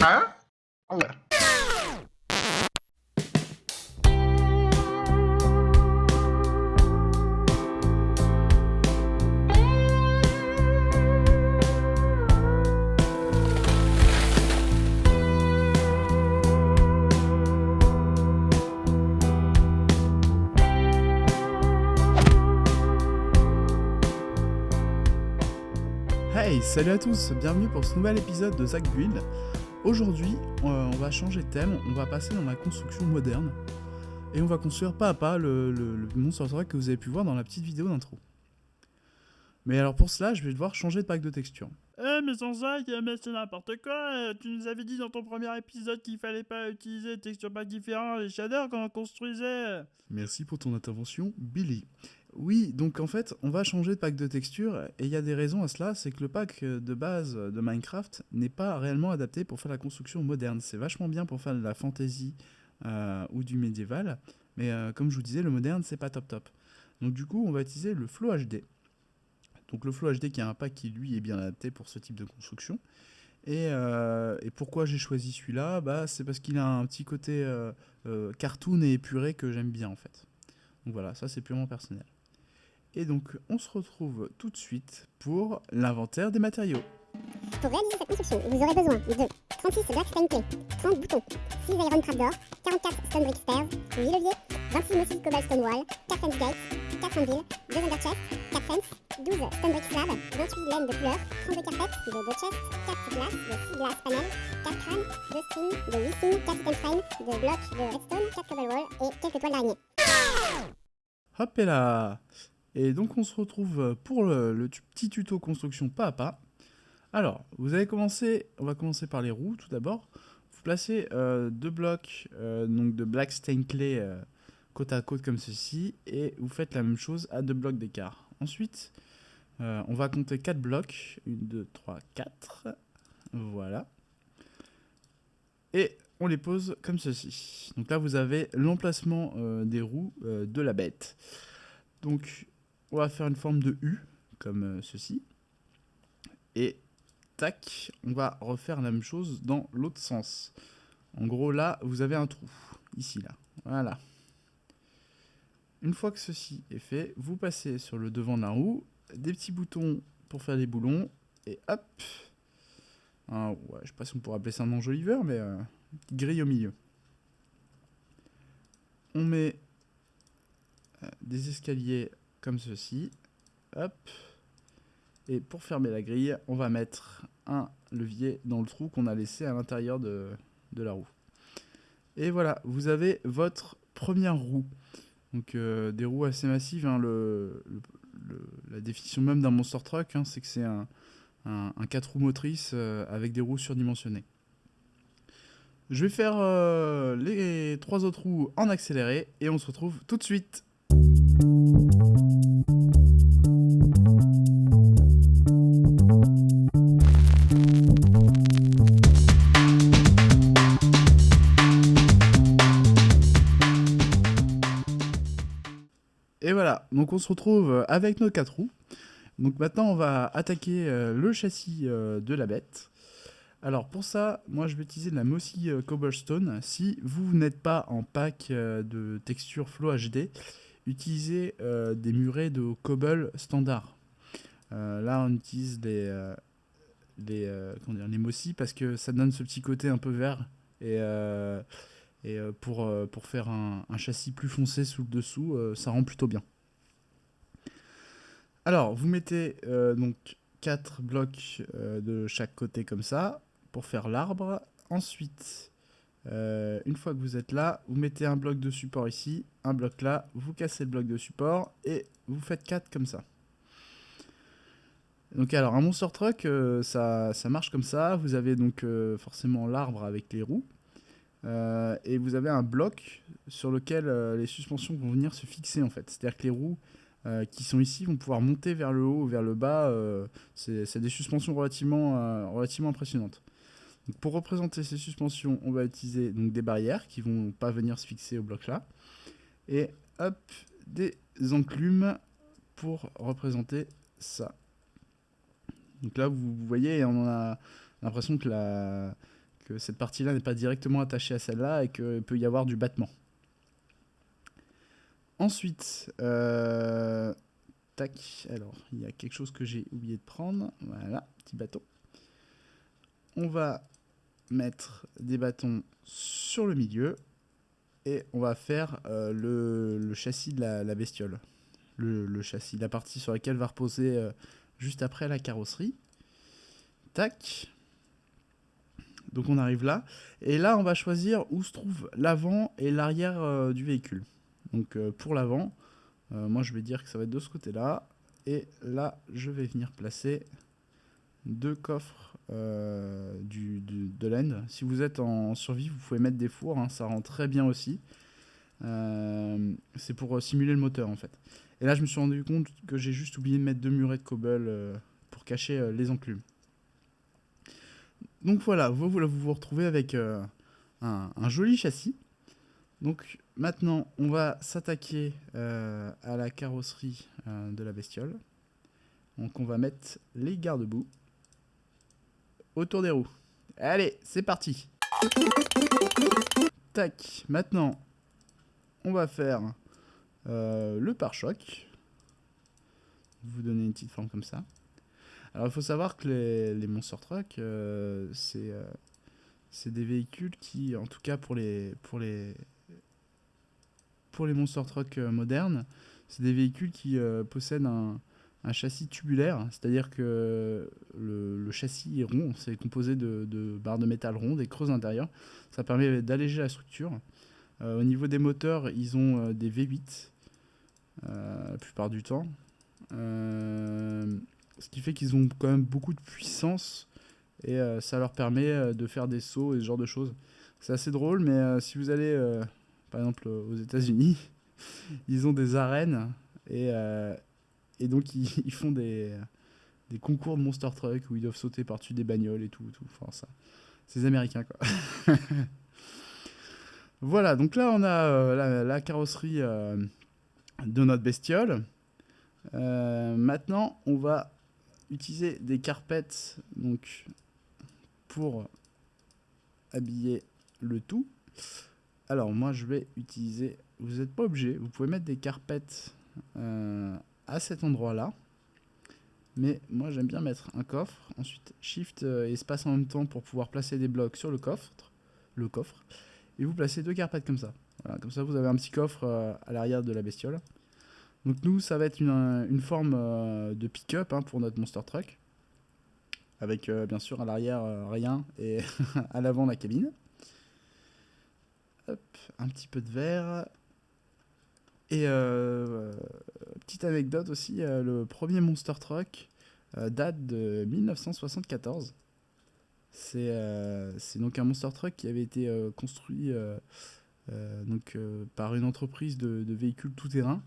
Hein? Hey, salut à tous, bienvenue pour ce nouvel épisode de Zach Build. Aujourd'hui, euh, on va changer de thème, on va passer dans la construction moderne. Et on va construire pas à pas le, le, le monstre que vous avez pu voir dans la petite vidéo d'intro. Mais alors pour cela, je vais devoir changer de pack de texture. Eh mais sans ça, mais c'est n'importe quoi euh, Tu nous avais dit dans ton premier épisode qu'il fallait pas utiliser des textures packs différents les shaders quand on construisait Merci pour ton intervention, Billy. Oui, donc en fait, on va changer de pack de texture, et il y a des raisons à cela, c'est que le pack de base de Minecraft n'est pas réellement adapté pour faire la construction moderne. C'est vachement bien pour faire de la fantasy euh, ou du médiéval, mais euh, comme je vous disais, le moderne, c'est pas top top. Donc du coup, on va utiliser le Flow HD. Donc le Flow HD qui a un pack qui lui est bien adapté pour ce type de construction. Et, euh, pourquoi j'ai choisi celui-là? Bah, C'est parce qu'il a un petit côté euh, euh, cartoon et épuré que j'aime bien en fait. Donc voilà, ça c'est purement personnel. Et donc on se retrouve tout de suite pour l'inventaire des matériaux. Pour réaliser cette construction, vous aurez besoin de 36 Black Stone Clay, 30 boutons, 6 Iron Trapdoor, 44 Stone Brick Stairs, 8 leviers, 26 Mossy Cobblestone Wall, 4 Fence Gates, 4 Anvil, 2 Underchest, 4 Fence, 12 Stone Brick Slab, 28 laines de couleur, 32 carpettes, de 2 chests, 4 glaces, de 6 glass panels, 4 crânes, 2 strings, de 8 signes, 4 item frames, de blocs de redstone, 4 cobble wall et quelques toiles d'araignée. Hop et là Et donc on se retrouve pour le, petit tuto construction pas à pas. Alors, vous allez commencer, on va commencer par les roues tout d'abord. Vous placez euh, deux blocs euh, donc de black stain clay euh, côte à côte comme ceci et vous faites la même chose à deux blocs d'écart. Ensuite, euh, on va compter 4 blocs. 1, 2, 3, 4. Voilà. Et on les pose comme ceci. Donc là, vous avez l'emplacement euh, des roues euh, de la bête. Donc, on va faire une forme de U, comme euh, ceci. Et tac, on va refaire la même chose dans l'autre sens. En gros, là, vous avez un trou. Ici, là. Voilà. Une fois que ceci est fait, vous passez sur le devant de la roue, des petits boutons pour faire des boulons, et hop un- ouais, Je sais pas si on pourrait appeler ça un enjoliveur, mais euh, une petite grille au milieu. On met euh, des escaliers comme ceci, et pour fermer la grille, on va mettre un levier dans le trou qu'on a laissé à l'intérieur de, la roue. Et voilà, vous avez votre première roue. Donc euh, des roues assez massives. hein, la définition même d'un monster truck, hein, c'est que c'est un, un, 4 roues motrices euh, avec des roues surdimensionnées. Je vais faire euh, les trois autres roues en accéléré et on se retrouve tout de suite. Donc on se retrouve avec nos quatre roues. Donc maintenant on va attaquer euh, le châssis euh, de la bête. Alors pour ça, moi je vais utiliser de la Mossy euh, Cobblestone. Si vous n'êtes pas en pack euh, de texture Flow HD, utilisez euh, des murets de cobble standard. Euh, là on utilise les, euh, euh, Mossy parce que ça donne ce petit côté un peu vert. Et, euh, euh, pour, euh, faire un, châssis plus foncé sous le dessous, euh, ça rend plutôt bien. Alors, vous mettez euh, donc 4 blocs euh, de chaque côté comme ça pour faire l'arbre. Ensuite, euh, une fois que vous êtes là, vous mettez un bloc de support ici, un bloc là, vous cassez le bloc de support et vous faites 4 comme ça. Donc alors, un monster truck, ça, marche comme ça. Vous avez donc forcément l'arbre avec les roues. Et vous avez un bloc sur lequel les suspensions vont venir se fixer en fait. C'est-à-dire que les roues euh, qui sont ici vont pouvoir monter vers le haut ou vers le bas. euh, c'est des suspensions relativement, euh, relativement impressionnantes. Pour représenter ces suspensions, on va utiliser donc, des barrières qui vont pas venir se fixer au bloc là. Et hop, des enclumes pour représenter ça. Donc là, vous, voyez, on a l'impression que, que cette partie-là n'est pas directement attachée à celle-là et qu'il peut y avoir du battement. Ensuite, euh, tac, alors il y a quelque chose que j'ai oublié de prendre. Voilà, petit bâton. On va mettre des bâtons sur le milieu et on va faire euh, le, châssis de la, bestiole. Le, châssis, la partie sur laquelle va reposer euh, juste après la carrosserie. Tac. Donc on arrive là. Et là, on va choisir où se trouve l'avant et l'arrière du véhicule. Donc euh, pour l'avant, euh, moi je vais dire que ça va être de ce côté-là. Et là, je vais venir placer deux coffres euh, de laine. Si vous êtes en survie, vous pouvez mettre des fours, hein, ça rend très bien aussi. C'est pour simuler le moteur en fait. Et là, je me suis rendu compte que j'ai juste oublié de mettre deux murets de cobble pour cacher les enclumes. Donc voilà, vous vous, retrouvez avec un joli châssis. Donc maintenant, on va s'attaquer euh, à la carrosserie euh, de la bestiole. Donc on va mettre les garde-boue autour des roues. Allez, c'est parti. Tac, maintenant, on va faire euh, le pare-choc. Vous donner une petite forme comme ça. Alors il faut savoir que les, les Monster Truck, c'est c'est des véhicules qui, en tout cas pour les, pour les, pour les Monster Truck euh, modernes, c'est des véhicules qui euh, possèdent un, châssis tubulaire, c'est-à-dire que le, châssis est rond, c'est composé de, barres de métal rondes et creuses à l'intérieur. Ça permet d'alléger la structure. Euh, au niveau des moteurs, ils ont des V8 euh, la plupart du temps. Ce qui fait qu'ils ont quand même beaucoup de puissance et ça leur permet de faire des sauts et ce genre de choses. C'est assez drôle, mais si vous allez par exemple aux États-Unis, ils ont des arènes et, euh, et donc ils, font des, concours de Monster Truck où ils doivent sauter par-dessus des bagnoles et tout. tout. C'est les quoi. voilà, donc là on a euh, la, carrosserie euh, de notre bestiole. Euh, maintenant, on va utiliser des carpettes donc pour habiller le tout. Alors moi je vais utiliser, vous n'êtes pas obligé, vous pouvez mettre des carpettes euh, à cet endroit là. Mais moi j'aime bien mettre un coffre, ensuite shift euh, et espace en même temps pour pouvoir placer des blocs sur le coffre, le coffre, et vous placez deux carpettes comme ça. Comme ça vous avez un petit coffre euh, à l'arrière de la bestiole. Donc nous ça va être une, forme euh, de pick-up hein, pour notre monster truck, avec euh, bien sûr à l'arrière euh, rien et à l'avant la cabine. Un petit peu de verre. Et euh, petite anecdote aussi, euh, le premier Monster Truck euh, date de 1974. C'est donc un Monster Truck qui avait été construit donc, par une entreprise de, véhicules tout-terrain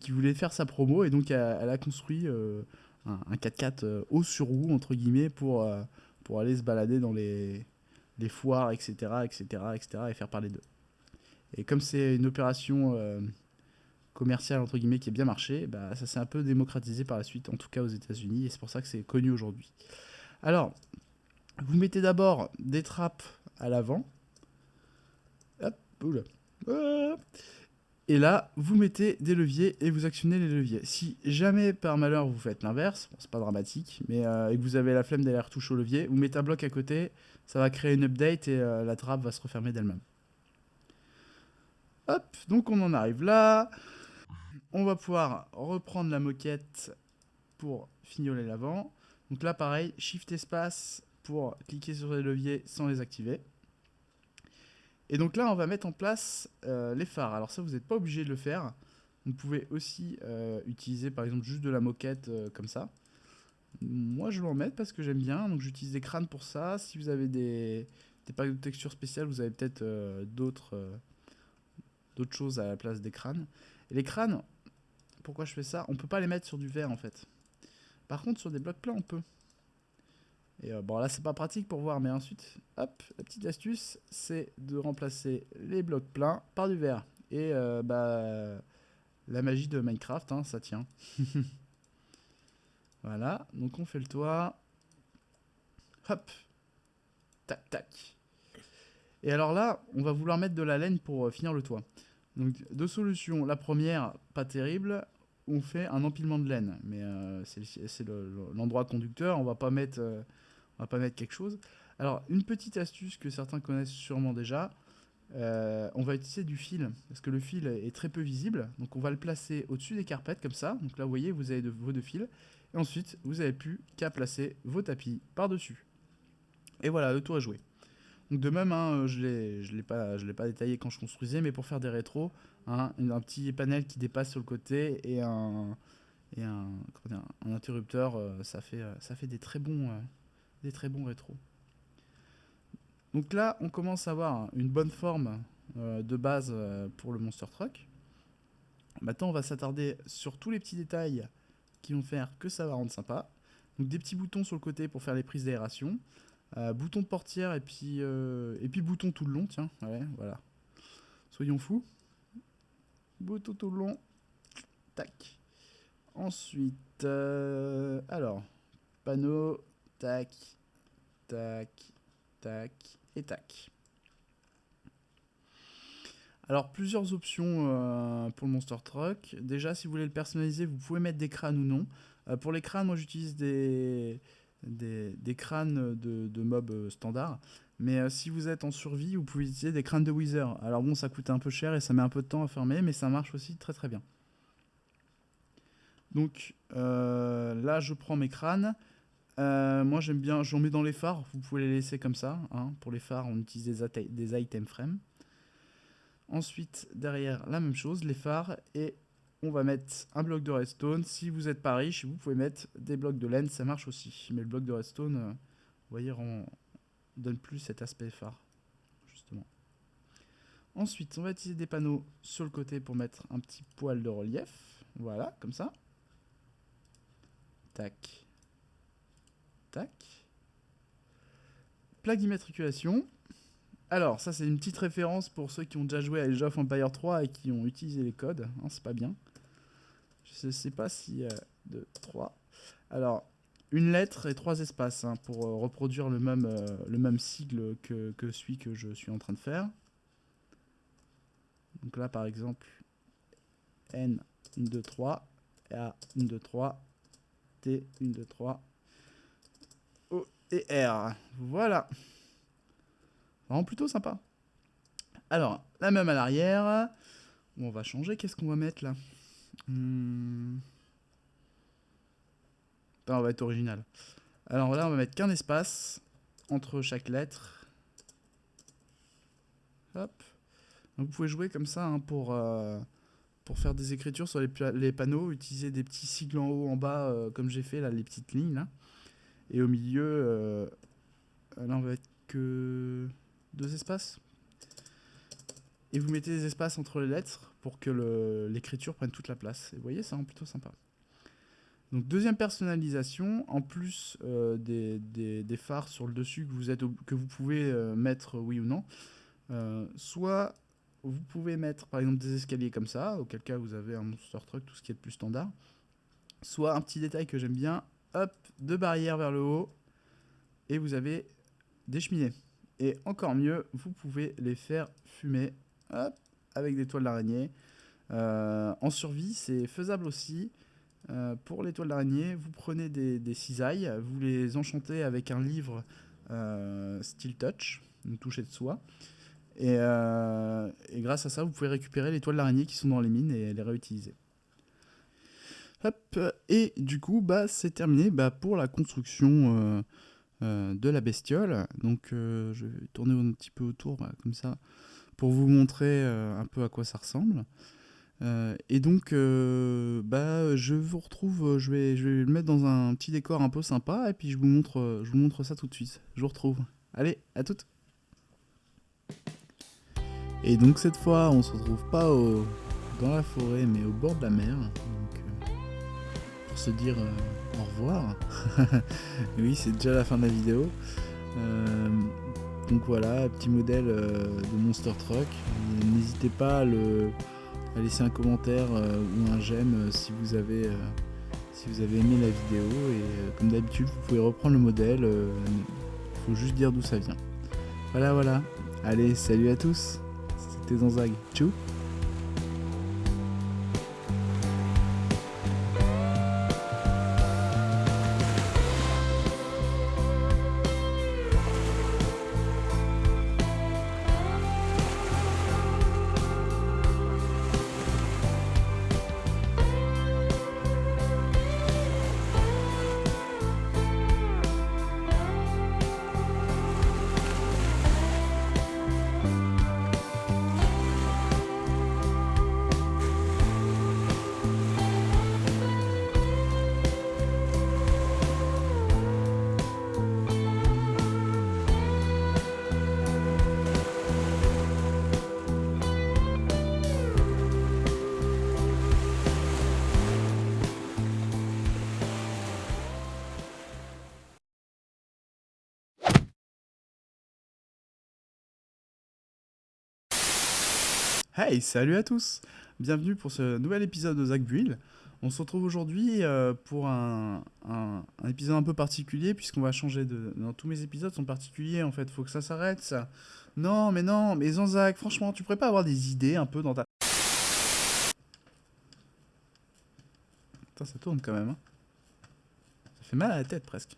qui voulait faire sa promo et donc elle, a construit un, un 4x4 euh, haut sur roue entre guillemets pour aller se balader dans les, les foires, etc., etc., etc., et faire parler d'eux. Et comme c'est une opération euh, commerciale, entre guillemets, qui a bien marché, bah, ça s'est un peu démocratisé par la suite, en tout cas aux États-Unis, et c'est pour ça que c'est connu aujourd'hui. Alors, vous mettez d'abord des trappes à l'avant. Hop. Et là, vous mettez des leviers et vous actionnez les leviers. Si jamais par malheur vous faites l'inverse, c'est pas dramatique, mais euh, que vous avez la flemme d'aller retoucher au levier, vous mettez un bloc à côté, ça va créer une update et euh, la trappe va se refermer d'elle-même. Hop, donc on en arrive là. On va pouvoir reprendre la moquette pour fignoler l'avant. Donc là, pareil, Shift espace pour cliquer sur les leviers sans les activer. Et donc là, on va mettre en place euh, les phares. Alors ça, vous n'êtes pas obligé de le faire. Vous pouvez aussi euh, utiliser par exemple juste de la moquette euh, comme ça. Moi, je vais en mettre parce que j'aime bien. Donc j'utilise des crânes pour ça. Si vous avez des, packs de texture spéciales, vous avez peut-être d'autres d'autres choses à la place des crânes. Et les crânes, pourquoi je fais ça? On peut pas les mettre sur du verre en fait. Par contre, sur des blocs plats, on peut. Et euh, bon, là, c'est pas pratique pour voir, mais ensuite, hop, la petite astuce, c'est de remplacer les blocs pleins par du verre. Et euh, bah, la magie de Minecraft, hein, ça tient. voilà, donc on fait le toit. Hop, tac, tac. Et alors là, on va vouloir mettre de la laine pour euh, finir le toit. Donc, deux solutions. La première, pas terrible, on fait un empilement de laine, mais c'est c'est le- le- l'endroit conducteur, on va pas mettre, on va pas mettre quelque chose. Alors une petite astuce que certains connaissent sûrement déjà, euh, on va utiliser du fil, parce que le fil est très peu visible. Donc on va le placer au-dessus des carpettes, comme ça. Donc là, vous voyez, vous avez de, vos deux fils. Et ensuite, vous n'avez plus qu'à placer vos tapis par-dessus. Et voilà, le tour est joué. Donc de même, hein, je ne l'ai pas, détaillé quand je construisais, mais pour faire des rétros, hein, un petit panel qui dépasse sur le côté et un, interrupteur, euh, ça, fait, euh, ça fait des très bons, des très bons rétros. Donc là, on commence à avoir une bonne forme euh, de base euh, pour le Monster Truck. Maintenant, on va s'attarder sur tous les petits détails qui vont faire que ça va rendre sympa. Donc des petits boutons sur le côté pour faire les prises d'aération. Euh, bouton de portière et puis, et puis bouton tout le long, tiens. Ouais, voilà. Soyons fous. Bouton tout le long. Tac. Ensuite, alors, panneau, tac, tac, tac et tac. Alors, plusieurs options euh, pour le Monster Truck. Déjà, si vous voulez le personnaliser, vous pouvez mettre des crânes ou non. Euh, pour les crânes, moi j'utilise des, crânes de, de mobs euh, standards. Mais si vous êtes en survie, vous pouvez utiliser des crânes de Wither. Alors bon, ça coûte un peu cher et ça met un peu de temps à fermer, mais ça marche aussi très très bien. Donc là, je prends mes crânes. Euh, moi, j'aime bien, j'en mets dans les phares. Vous pouvez les laisser comme ça. hein. Pour les phares, on utilise des, item frames. Ensuite, derrière, la même chose, les phares. Et on va mettre un bloc de redstone. Si vous n'êtes pas riche, vous pouvez mettre des blocs de laine, ça marche aussi. Mais le bloc de redstone, euh, vous voyez, rend- donne plus cet aspect phare, justement. Ensuite, on va utiliser des panneaux sur le côté pour mettre un petit poil de relief. Voilà, comme ça. Tac. Plaque d'immatriculation. Alors, ça, c'est une petite référence pour ceux qui ont déjà joué à Age of Empire 3 et qui ont utilisé les codes. hein, c'est pas bien. Je ne sais pas si... 2, 3. Alors, une lettre et trois espaces hein, pour euh, reproduire le même, euh, le même sigle que, que celui que je suis en train de faire. Donc là, par exemple, N, 1, 2, 3, A, 1, 2, 3, T, 1, 2, 3, O et R. Voilà. Vraiment plutôt sympa. Alors, la même à l'arrière. On va changer. Qu'est-ce qu'on va mettre là? Hmm. Attends, on va être original. Alors là, on va mettre qu'un espace entre chaque lettre. Hop. Vous pouvez jouer comme ça hein, pour, euh, pour faire des écritures sur les panneaux. Utiliser des petits sigles en haut, en bas, euh, comme j'ai fait là, les petites lignes là. Et au milieu, euh, là, on va mettre que deux espaces. Et vous mettez des espaces entre les lettres pour que le- l'écriture prenne toute la place. Et vous voyez, ça rend plutôt sympa. Donc deuxième personnalisation, en plus euh, des, phares sur le dessus que vous, pouvez euh, mettre oui ou non, soit vous pouvez mettre par exemple des escaliers comme ça, auquel cas vous avez un monster truck, tout ce qui est de plus standard, soit un petit détail que j'aime bien, hop, deux barrières vers le haut, et vous avez des cheminées. Et encore mieux, vous pouvez les faire fumer, avec des toiles d'araignée. Euh, en survie, c'est faisable aussi. Euh, pour les toiles d'araignée, vous prenez des, cisailles, vous les enchantez avec un livre euh, Touch, une touche de soie. Et, euh, et grâce à ça, vous pouvez récupérer les toiles d'araignée qui sont dans les mines et les réutiliser. Hop, et du coup, bah, c'est terminé bah, pour la construction euh, euh, de la bestiole. Donc, euh, je vais tourner un petit peu autour, bah, comme ça, pour vous montrer un peu à quoi ça ressemble. Et donc, bah, je vous retrouve, je vais, je vais le mettre dans un petit décor un peu sympa, et puis je vous montre, je vous montre ça tout de suite. Je vous retrouve. Allez, à toutes. Et donc cette fois, on se retrouve pas dans la forêt, mais au bord de la mer. Se dire euh, au revoir. oui, c'est déjà la fin de la vidéo. Euh, donc voilà, petit modèle euh, de Monster Truck. N'hésitez pas à, le, laisser un commentaire ou un j'aime si vous avez si vous avez aimé la vidéo. Et comme d'habitude, vous pouvez reprendre le modèle. Il faut juste dire d'où ça vient. Voilà, voilà. Allez, salut à tous. C'était Zanzag. Tchou Hey, salut à tous Bienvenue pour ce nouvel épisode de Zach Build. On se retrouve aujourd'hui euh, pour un, épisode un peu particulier puisqu'on va changer de... Non, tous mes épisodes sont particuliers en fait, faut que ça s'arrête ça. Non, mais non, mais Zanzak, franchement, tu pourrais pas avoir des idées un peu dans ta... Putain, ça tourne quand même. hein. Ça fait mal à la tête presque.